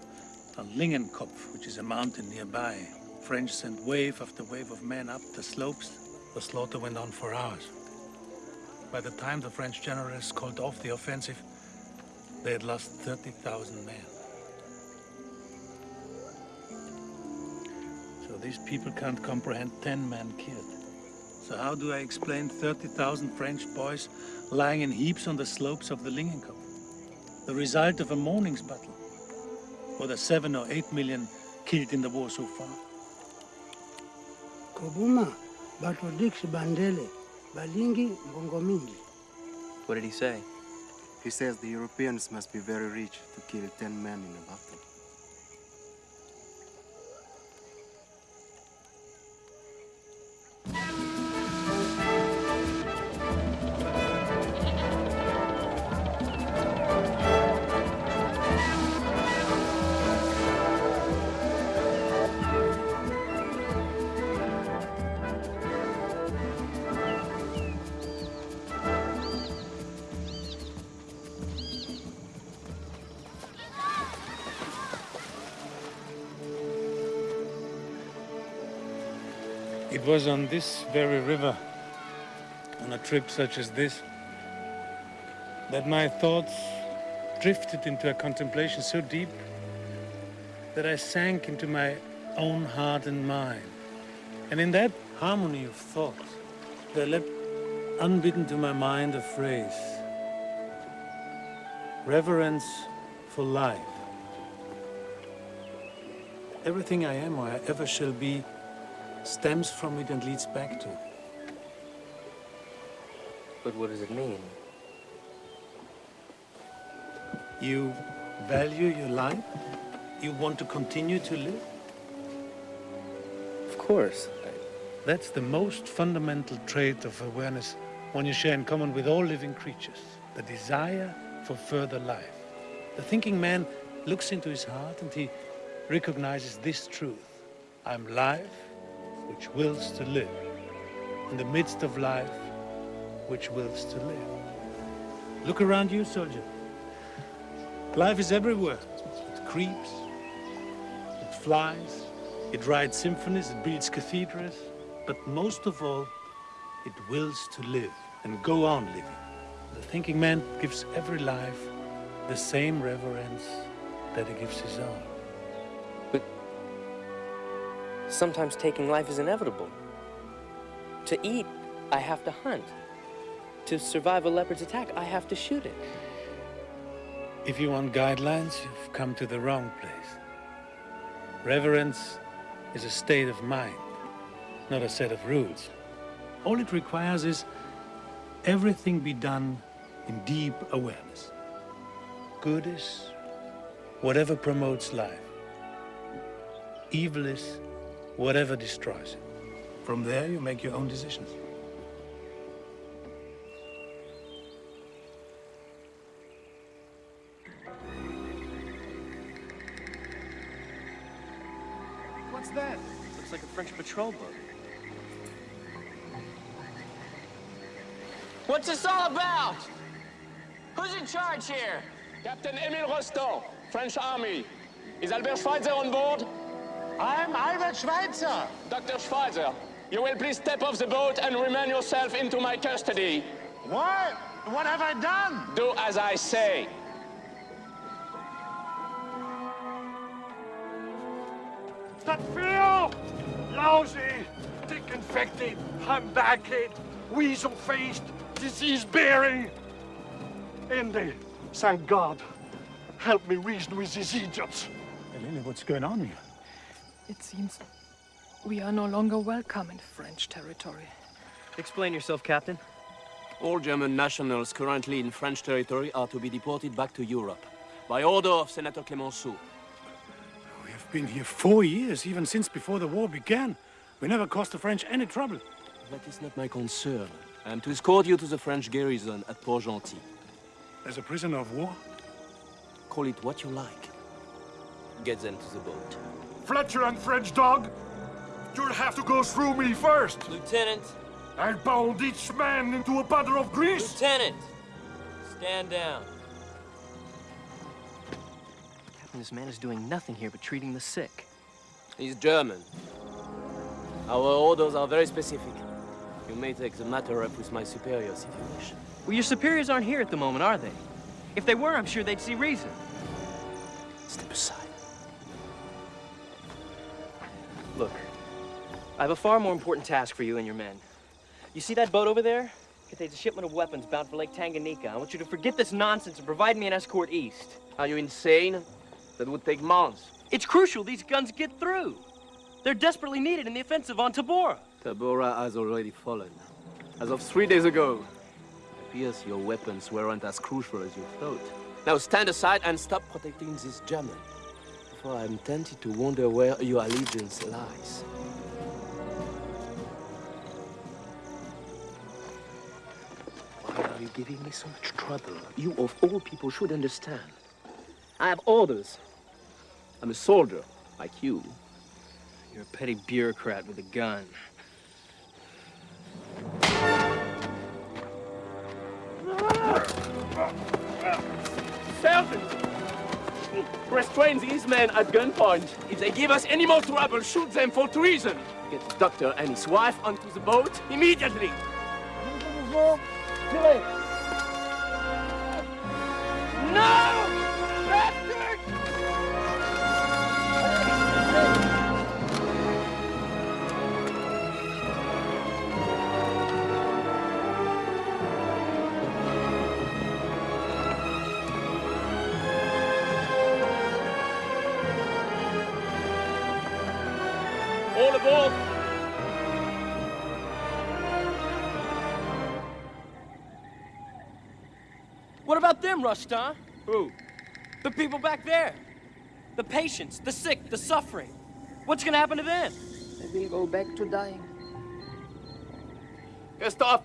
Lingenkopf, which is a mountain nearby. French sent wave after wave of men up the slopes. The slaughter went on for hours. By the time the French generals called off the offensive, they had lost 30,000 men. So these people can't comprehend 10 men killed. So how do I explain 30,000 French boys lying in heaps on the slopes of the Lingenkopf? The result of a morning's battle? Or the seven or eight million killed in the war so far? Kobuma, batodiksi bandele, balingi mbongo mingi. What did he say? He says the Europeans must be very rich to kill ten men in a battle. It was on this very river, on a trip such as this, that my thoughts drifted into a contemplation so deep that I sank into my own heart and mind. And in that harmony of thought, there leapt unbidden to my mind a phrase reverence for life. Everything I am or I ever shall be stems from it and leads back to it. But what does it mean? You value your life? You want to continue to live? Of course. That's the most fundamental trait of awareness one you share in common with all living creatures. The desire for further life. The thinking man looks into his heart and he recognizes this truth. I'm life, which wills to live. In the midst of life, which wills to live. Look around you, soldier. Life is everywhere. It creeps, it flies, it writes symphonies, it builds cathedrals, but most of all, it wills to live and go on living. The thinking man gives every life the same reverence that he gives his own. Sometimes taking life is inevitable. To eat, I have to hunt. To survive a leopard's attack, I have to shoot it. If you want guidelines, you've come to the wrong place. Reverence is a state of mind, not a set of rules. All it requires is everything be done in deep awareness. Good is whatever promotes life. Evil is whatever destroys it. From there, you make your own decisions. What's that? Looks like a French patrol boat. What's this all about? Who's in charge here? Captain Emile Rostand, French Army. Is Albert Schweitzer on board? I'm Albert Schweitzer. Dr. Schweitzer, you will please step off the boat and remain yourself into my custody. What? What have I done? Do as I say. That feel! Lousy, dick-infected, humpbacked, weasel-faced, disease-bearing. Indy, thank God. Help me reason with these idiots. Eleni, what's going on here? It seems we are no longer welcome in French territory. Explain yourself, Captain. All German nationals currently in French territory are to be deported back to Europe by order of Senator Clemenceau. We have been here four years, even since before the war began. We never caused the French any trouble. That is not my concern. I am to escort you to the French garrison at Port-Gentil. As a prisoner of war? Call it what you like. Get them to the boat. Fletcher and French dog, you'll have to go through me first. Lieutenant. I'll pound each man into a puddle of grease. Lieutenant! Stand down. Captain, this man is doing nothing here but treating the sick. He's German. Our orders are very specific. You may take the matter up with my superiors if you wish. Well, your superiors aren't here at the moment, are they? If they were, I'm sure they'd see reason. Step aside. Look, I have a far more important task for you and your men. You see that boat over there? It Contains a shipment of weapons bound for Lake Tanganyika. I want you to forget this nonsense and provide me an escort east. Are you insane? That would take months. It's crucial these guns get through. They're desperately needed in the offensive on Tabora. Tabora has already fallen. As of three days ago. It appears your weapons weren't as crucial as you thought. Now stand aside and stop protecting this German. I'm tempted to wonder where your allegiance lies. Why are you giving me so much trouble? You, of all people, should understand. I have orders. I'm a soldier, like you. You're a petty bureaucrat with a gun. Sergeant! Restrain these men at gunpoint. If they give us any more trouble, shoot them for treason. Get the doctor and his wife onto the boat immediately. No! All! What about them, Rostand? Who? The people back there. The patients, the sick, the suffering. What's gonna happen to them? They will go back to dying. Christoph!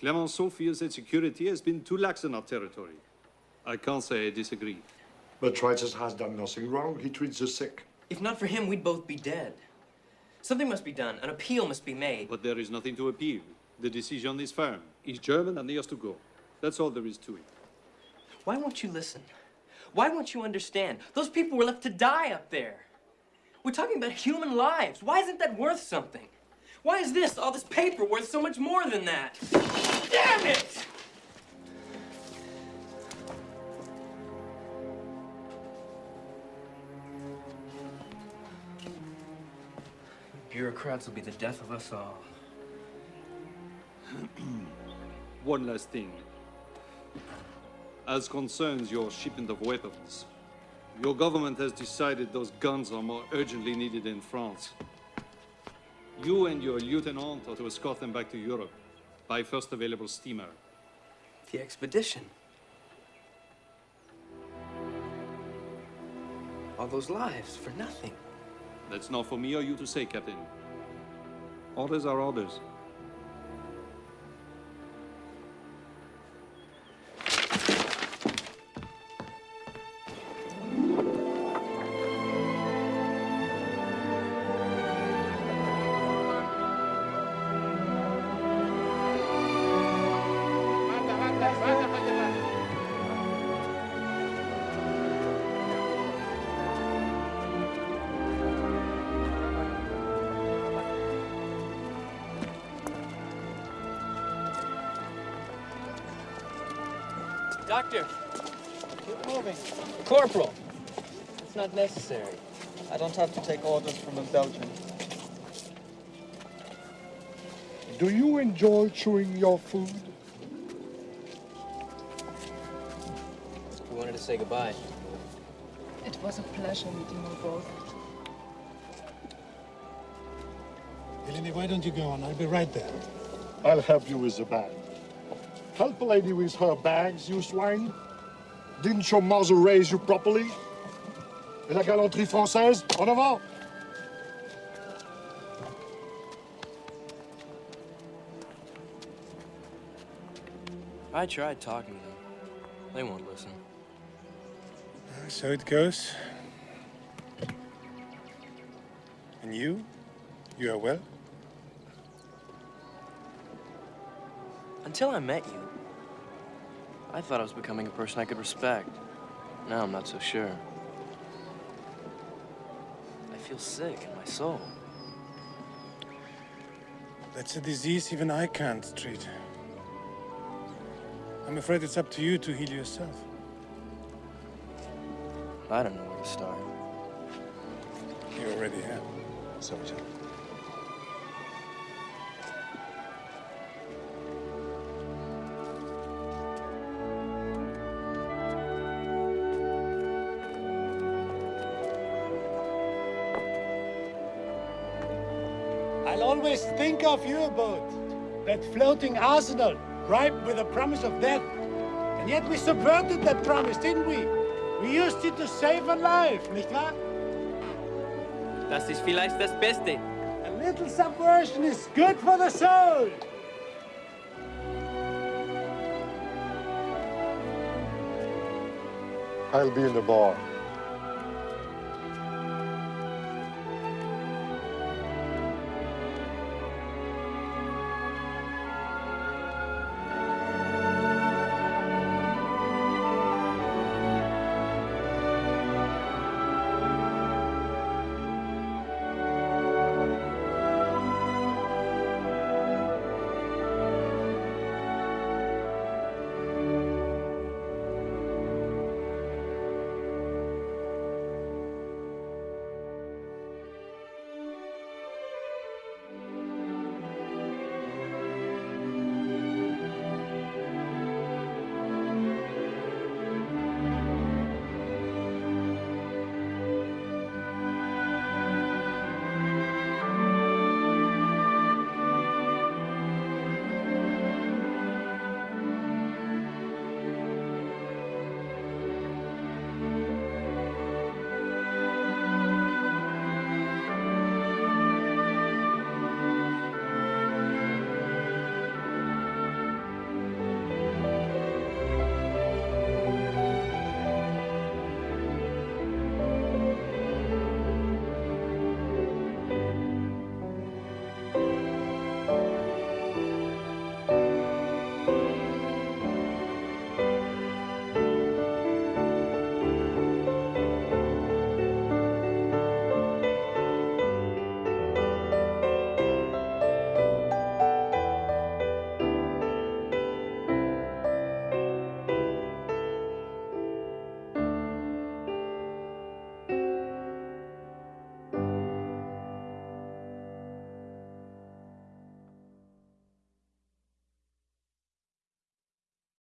Clemenceau feels that security has been too lax in our territory. I can't say I disagree. But Tritus has done nothing wrong. He treats the sick. If not for him, we'd both be dead. Something must be done. An appeal must be made. But there is nothing to appeal. The decision is firm. He's German and he has to go. That's all there is to it. Why won't you listen? Why won't you understand? Those people were left to die up there. We're talking about human lives. Why isn't that worth something? Why is this, all this paper, worth so much more than that? Damn it! Bureaucrats will be the death of us all. One last thing. As concerns your shipment of weapons, your government has decided those guns are more urgently needed in France. You and your lieutenant are to escort them back to Europe by first available steamer. The expedition. All those lives for nothing. That's not for me or you to say, Captain. Orders are orders. Doctor, Keep moving. Corporal. It's not necessary. I don't have to take orders from a Belgian. Do you enjoy chewing your food? We wanted to say goodbye. It was a pleasure meeting you both. Eleni, why don't you go on? I'll be right there. I'll help you with the bag. Help a lady with her bags, you swine. Didn't your mother raise you properly? Et la galanterie française, en avant! I tried talking to them. They won't listen. So it goes. And you? You are well? Until I met you, I thought I was becoming a person I could respect. Now I'm not so sure. I feel sick in my soul. That's a disease even I can't treat. I'm afraid it's up to you to heal yourself. I don't know where to start. You already have. Sergeant. I'll always think of you about that floating arsenal, ripe with the promise of death. And yet we subverted that promise, didn't we? We used it to save a life, nicht wahr? Das ist vielleicht das Beste. A little subversion is good for the soul. I'll be in the bar.